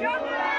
Joker!